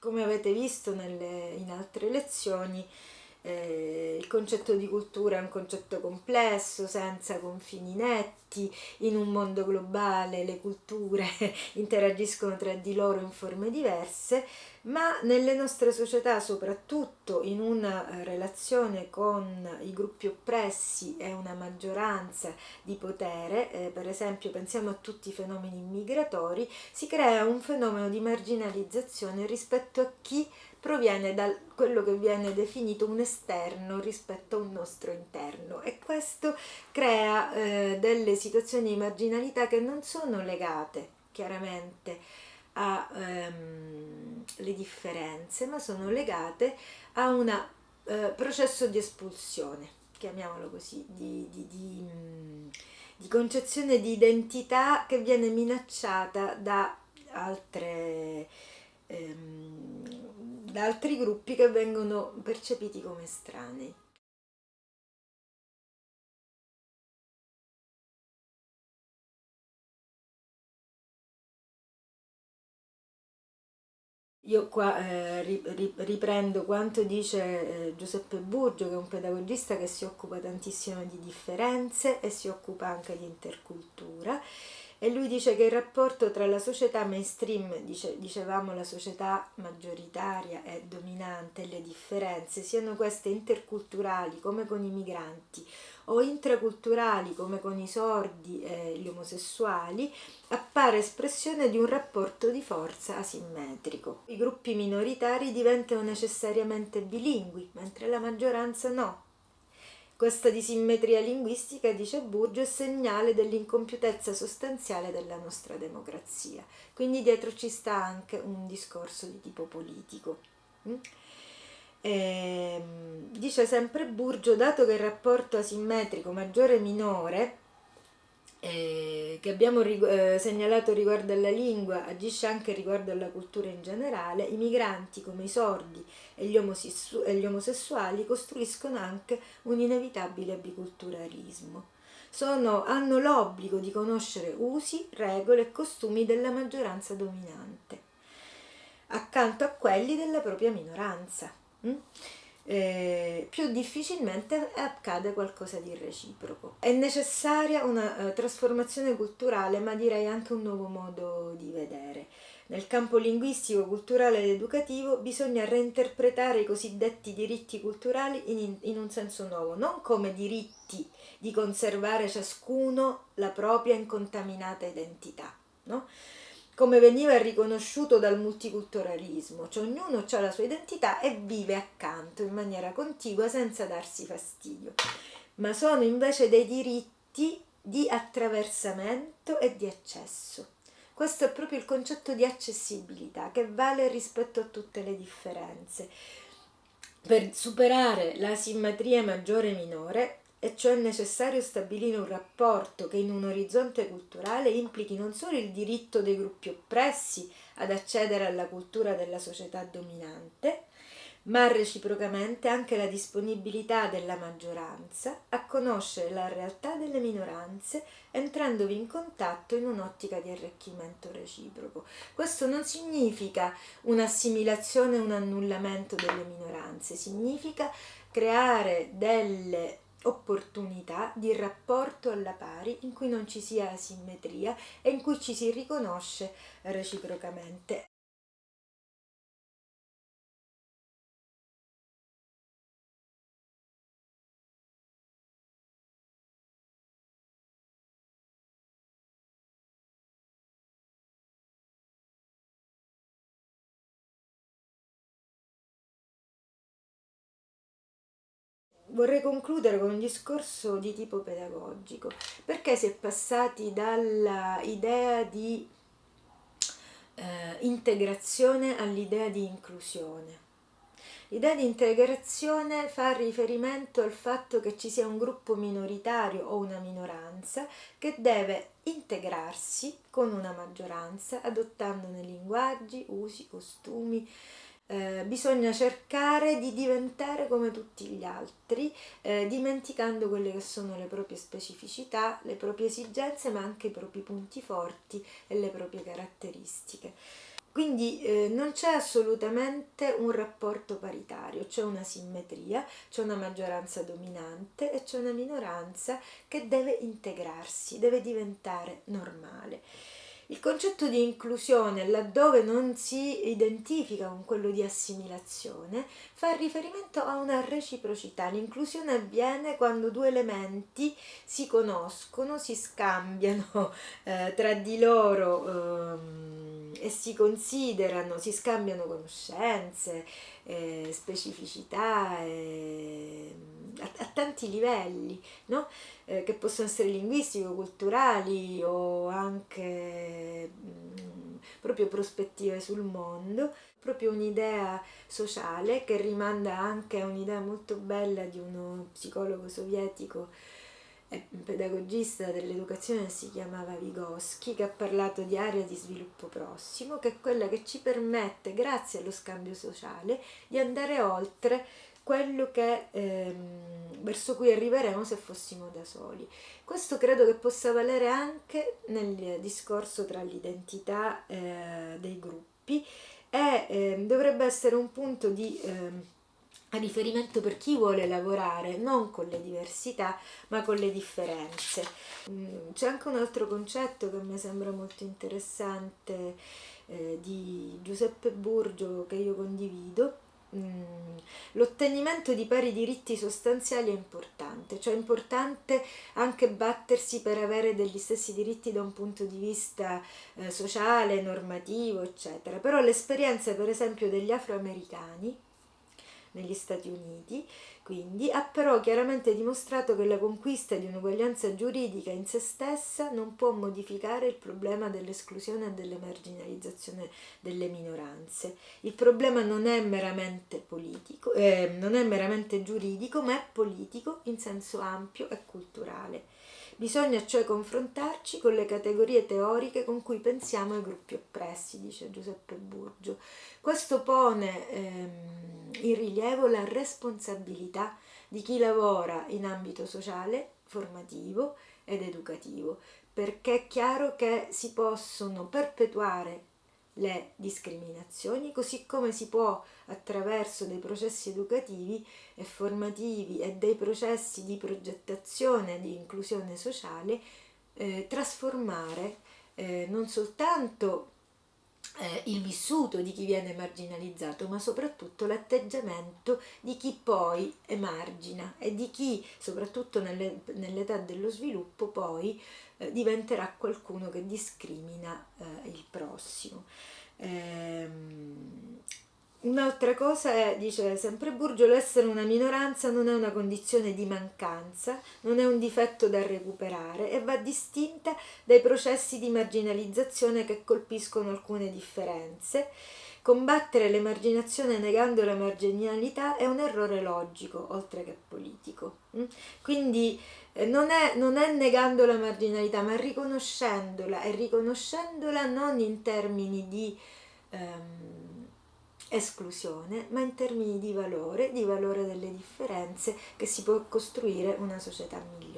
Come avete visto nelle, in altre lezioni, eh, il concetto di cultura è un concetto complesso, senza confini netti, in un mondo globale le culture interagiscono tra di loro in forme diverse, ma nelle nostre società, soprattutto in una eh, relazione con i gruppi oppressi e una maggioranza di potere, eh, per esempio pensiamo a tutti i fenomeni migratori, si crea un fenomeno di marginalizzazione rispetto a chi proviene da quello che viene definito un esterno rispetto a un nostro interno. E questo crea eh, delle situazioni di marginalità che non sono legate chiaramente alle ehm, differenze ma sono legate a un eh, processo di espulsione chiamiamolo così di, di, di, mm, di concezione di identità che viene minacciata da altre ehm, da altri gruppi che vengono percepiti come estranei. Io qua eh, riprendo quanto dice eh, Giuseppe Burgio, che è un pedagogista che si occupa tantissimo di differenze e si occupa anche di intercultura e lui dice che il rapporto tra la società mainstream, dice, dicevamo la società maggioritaria e dominante, le differenze, siano queste interculturali come con i migranti o intraculturali come con i sordi e gli omosessuali, appare espressione di un rapporto di forza asimmetrico. I gruppi minoritari diventano necessariamente bilingui, mentre la maggioranza no questa disimmetria linguistica, dice Burgio, è segnale dell'incompiutezza sostanziale della nostra democrazia. Quindi dietro ci sta anche un discorso di tipo politico. Mm? E, ehm, dice sempre Burgio, dato che il rapporto asimmetrico maggiore-minore eh, che abbiamo eh, segnalato riguardo alla lingua agisce anche riguardo alla cultura in generale, i migranti come i sordi e gli, e gli omosessuali costruiscono anche un inevitabile biculturalismo. Sono, hanno l'obbligo di conoscere usi, regole e costumi della maggioranza dominante, accanto a quelli della propria minoranza. Mm? Eh, più difficilmente accade qualcosa di reciproco. È necessaria una uh, trasformazione culturale, ma direi anche un nuovo modo di vedere. Nel campo linguistico, culturale ed educativo bisogna reinterpretare i cosiddetti diritti culturali in, in un senso nuovo, non come diritti di conservare ciascuno la propria incontaminata identità, no? Come veniva riconosciuto dal multiculturalismo, cioè ognuno ha la sua identità e vive accanto in maniera contigua senza darsi fastidio, ma sono invece dei diritti di attraversamento e di accesso. Questo è proprio il concetto di accessibilità che vale rispetto a tutte le differenze. Per superare la simmetria maggiore e minore e cioè è necessario stabilire un rapporto che in un orizzonte culturale implichi non solo il diritto dei gruppi oppressi ad accedere alla cultura della società dominante, ma reciprocamente anche la disponibilità della maggioranza a conoscere la realtà delle minoranze entrandovi in contatto in un'ottica di arricchimento reciproco. Questo non significa un'assimilazione, un annullamento delle minoranze, significa creare delle opportunità di rapporto alla pari in cui non ci sia asimmetria e in cui ci si riconosce reciprocamente. Vorrei concludere con un discorso di tipo pedagogico. Perché si è passati dall'idea di eh, integrazione all'idea di inclusione? L'idea di integrazione fa riferimento al fatto che ci sia un gruppo minoritario o una minoranza che deve integrarsi con una maggioranza adottandone linguaggi, usi, costumi, eh, bisogna cercare di diventare come tutti gli altri, eh, dimenticando quelle che sono le proprie specificità, le proprie esigenze, ma anche i propri punti forti e le proprie caratteristiche. quindi eh, non c'è assolutamente un rapporto paritario, c'è una simmetria, c'è una maggioranza dominante e c'è una minoranza che deve integrarsi, deve diventare normale. Il concetto di inclusione, laddove non si identifica con quello di assimilazione, fa riferimento a una reciprocità. L'inclusione avviene quando due elementi si conoscono, si scambiano eh, tra di loro eh, e si considerano, si scambiano conoscenze, eh, specificità eh, a, a, tanti livelli, no? eh, che possono essere linguistico, culturali o anche mh, mm, proprio prospettive sul mondo, proprio un'idea sociale che rimanda anche a un'idea molto bella di uno psicologo sovietico pedagogista dell'educazione che si chiamava Vygotsky, che ha parlato di area di sviluppo prossimo, che è quella che ci permette, grazie allo scambio sociale, di andare oltre quello che, ehm, verso cui arriveremo se fossimo da soli. Questo credo che possa valere anche nel discorso tra l'identità eh, dei gruppi e eh, dovrebbe essere un punto di eh, riferimento per chi vuole lavorare non con le diversità ma con le differenze. Mm, c'è anche un altro concetto che mi sembra molto interessante eh, di Giuseppe Burgio che io condivido l'ottenimento di pari diritti sostanziali è importante, cioè è importante anche battersi per avere degli stessi diritti da un punto di vista eh, sociale, normativo, eccetera. Però l'esperienza, per esempio, degli afroamericani negli Stati Uniti quindi ha però chiaramente dimostrato che la conquista di un'uguaglianza giuridica in se stessa non può modificare il problema dell'esclusione e dell'emarginalizzazione delle minoranze. Il problema non è meramente politico, eh, non è meramente giuridico, ma è politico in senso ampio e culturale. Bisogna cioè confrontarci con le categorie teoriche con cui pensiamo ai gruppi oppressi, dice Giuseppe Burgio. Questo pone ehm, in rilievo la responsabilità di chi lavora in ambito sociale, formativo ed educativo, perché è chiaro che si possono perpetuare le discriminazioni, così come si può attraverso dei processi educativi e formativi e dei processi di progettazione di inclusione sociale eh, trasformare eh, non soltanto eh, il vissuto di chi viene marginalizzato, ma soprattutto l'atteggiamento di chi poi emargina e di chi, soprattutto nelle, nell'età dello sviluppo, poi eh, diventerà qualcuno che discrimina eh, il prossimo. Ehm, Un'altra cosa è, dice sempre Burgio, l'essere una minoranza non è una condizione di mancanza, non è un difetto da recuperare e va distinta dai processi di marginalizzazione che colpiscono alcune differenze. Combattere l'emarginazione negando la marginalità è un errore logico, oltre che politico. Mm? Quindi eh, non è, non è negando la marginalità, ma riconoscendola e riconoscendola non in termini di... Um, esclusione, ma in termini di valore, di valore delle differenze che si può costruire una società migliore.